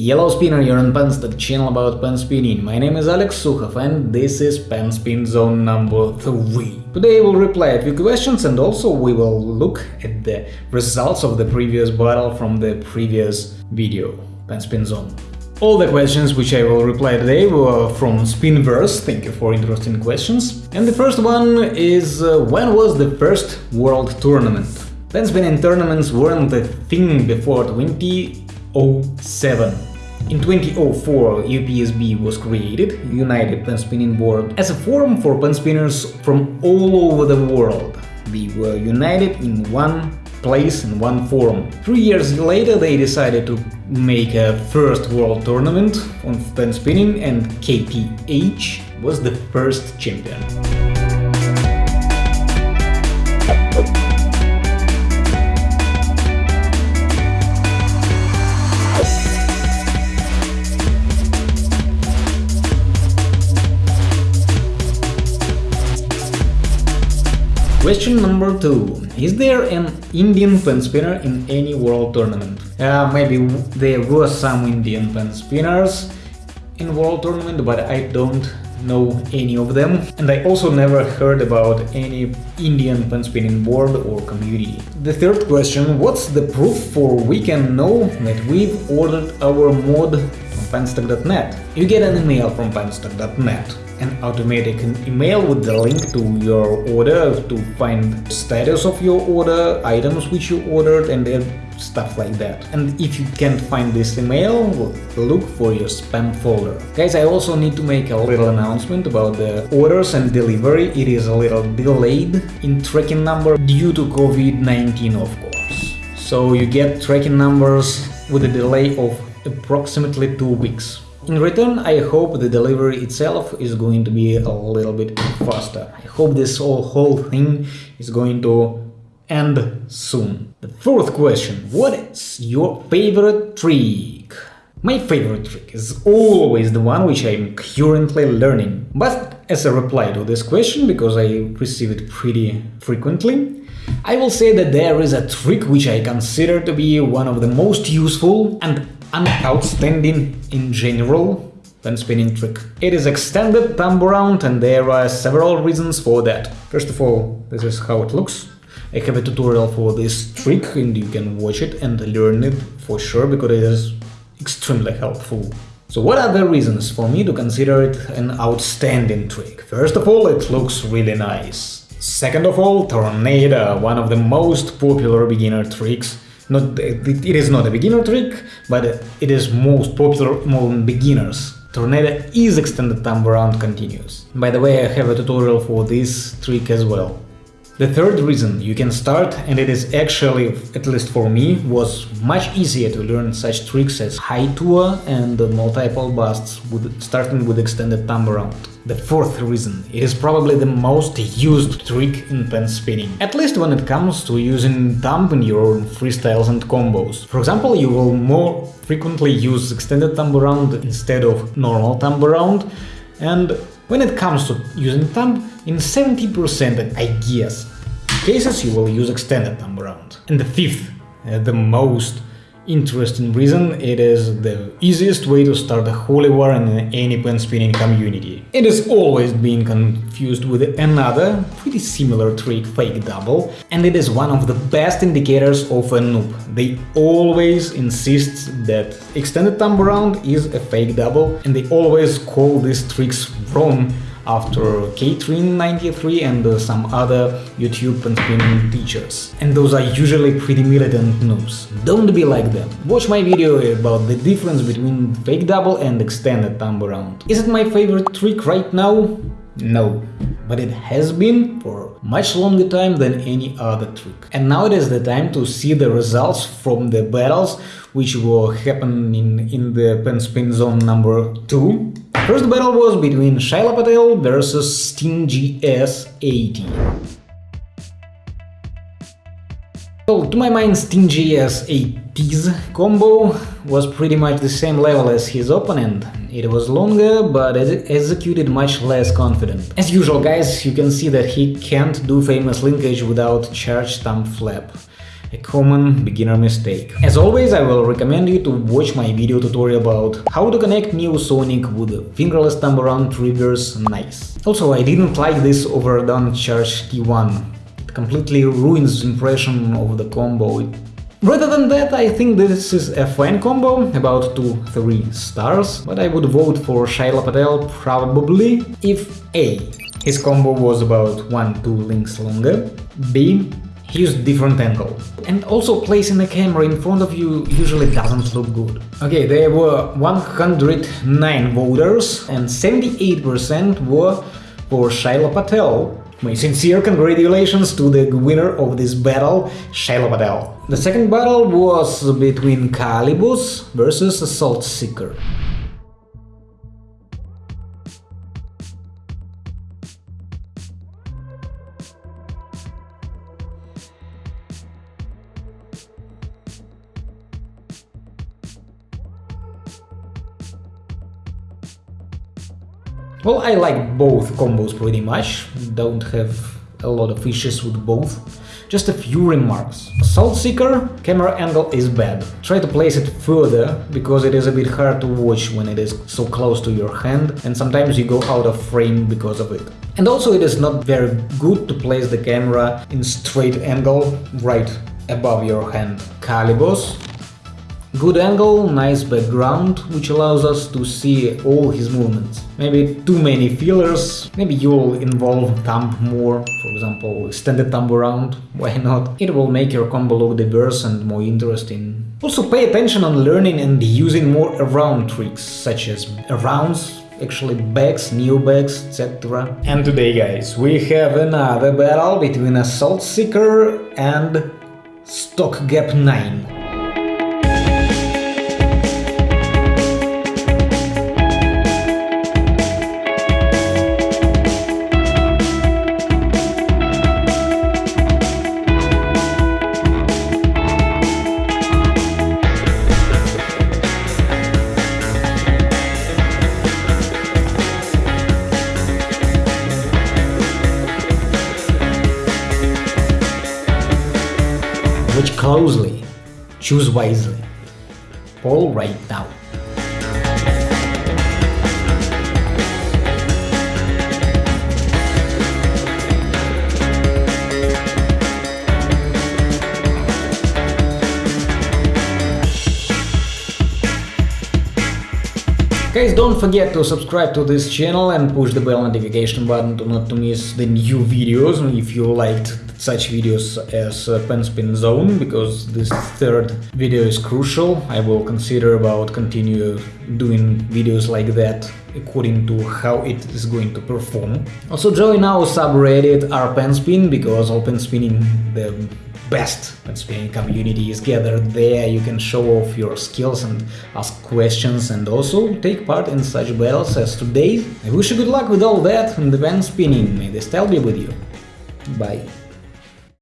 Yellow Spinner, you're on Penstock channel about pen spinning. My name is Alex Sukhov and this is Pen Spin Zone number 3. Today we'll reply a few questions and also we will look at the results of the previous battle from the previous video, Pen Spin Zone. All the questions which I will reply today were from Spinverse, thank you for interesting questions. And the first one is uh, when was the first world tournament? Pen spinning tournaments weren't a thing before 2007. In 2004, UPSB was created, United Pen Spinning Board, as a forum for pen spinners from all over the world. We were united in one place in one forum. Three years later they decided to make a first world tournament on pen spinning and KPH was the first champion. Question number two. Is there an Indian pen spinner in any world tournament? Uh, maybe there were some Indian pen spinners in world tournament, but I don't know any of them. And I also never heard about any Indian pen spinning board or community. The third question, what's the proof for we can know that we've ordered our mod from penstock.net? You get an email from penstock.net an automatic email with the link to your order to find status of your order, items which you ordered and stuff like that. And if you can't find this email, look for your spam folder. Guys, I also need to make a little announcement about the orders and delivery. It is a little delayed in tracking number due to COVID-19 of course. So you get tracking numbers with a delay of approximately two weeks. In return, I hope the delivery itself is going to be a little bit faster. I hope this whole, whole thing is going to end soon. The fourth question. What is your favorite trick? My favorite trick is always the one which I'm currently learning. But as a reply to this question, because I receive it pretty frequently, I will say that there is a trick which I consider to be one of the most useful and an outstanding in general pen spinning trick. It is extended thumb around and there are several reasons for that. First of all, this is how it looks. I have a tutorial for this trick and you can watch it and learn it for sure because it is extremely helpful. So what are the reasons for me to consider it an outstanding trick? First of all, it looks really nice. Second of all, Tornado, one of the most popular beginner tricks not, it is not a beginner trick, but it is most popular among beginners. Tornado is extended thumb around continuous. By the way, I have a tutorial for this trick as well. The third reason you can start, and it is actually, at least for me, was much easier to learn such tricks as high tour and multiple busts, with, starting with extended thumb around. The fourth reason, it is probably the most used trick in pen spinning, at least when it comes to using thumb in your own freestyles and combos. For example, you will more frequently use extended thumb around instead of normal thumb around, and when it comes to using thumb, in 70% I guess cases you will use extended thumb around. And the fifth, uh, the most interesting reason, it is the easiest way to start a holy war in any pen spinning community. It is always being confused with another, pretty similar trick, fake double, and it is one of the best indicators of a noob. They always insist that extended thumb around is a fake double, and they always call these tricks wrong after K-Trin93 and uh, some other YouTube and spinning teachers. And those are usually pretty militant noobs. Don't be like them. Watch my video about the difference between fake double and extended thumb around. Is it my favorite trick right now? No, but it has been for much longer time than any other trick. And now it is the time to see the results from the battles which were happening in the pen spin zone number 2 First battle was between Shaila Patel versus Stingy S80. So, to my mind, Stingy S80's combo was pretty much the same level as his opponent. It was longer, but executed much less confident. As usual, guys, you can see that he can't do famous linkage without charge thumb flap. A common beginner mistake. As always, I will recommend you to watch my video tutorial about how to connect Neosonic with fingerless thumb around triggers nice. Also, I didn't like this overdone charge T1. It completely ruins the impression of the combo. Rather than that, I think this is a fine combo, about 2-3 stars, but I would vote for Shaila Patel probably if A. His combo was about 1-2 links longer, B. He used different angle. And also placing the camera in front of you usually doesn't look good. Okay, there were 109 voters and 78% were for Shaila Patel, my sincere congratulations to the winner of this battle, Shaila Patel. The second battle was between Calibus versus Assault Seeker. Well, I like both combos pretty much, don't have a lot of issues with both. Just a few remarks. Assault Seeker camera angle is bad. Try to place it further, because it is a bit hard to watch when it is so close to your hand, and sometimes you go out of frame because of it. And also it is not very good to place the camera in straight angle right above your hand. Calibos Good angle, nice background, which allows us to see all his movements. Maybe too many fillers, maybe you'll involve thumb more, for example, extend the thumb around, why not? It will make your combo look diverse and more interesting. Also pay attention on learning and using more around tricks, such as arounds, actually backs, neo backs, etc. And today guys, we have another battle between Assault Seeker and Stock Gap 9. Watch closely, choose wisely. All right now. Guys, don't forget to subscribe to this channel and push the bell notification button to not to miss the new videos if you liked such videos as uh, pen spin zone because this third video is crucial. I will consider about continue doing videos like that according to how it is going to perform. Also join our subreddit rpenspin because open spinning the best spinning community is gathered there. You can show off your skills and ask questions and also take part in such battles as today. I wish you good luck with all that and the pen spinning. May the style be with you. Bye.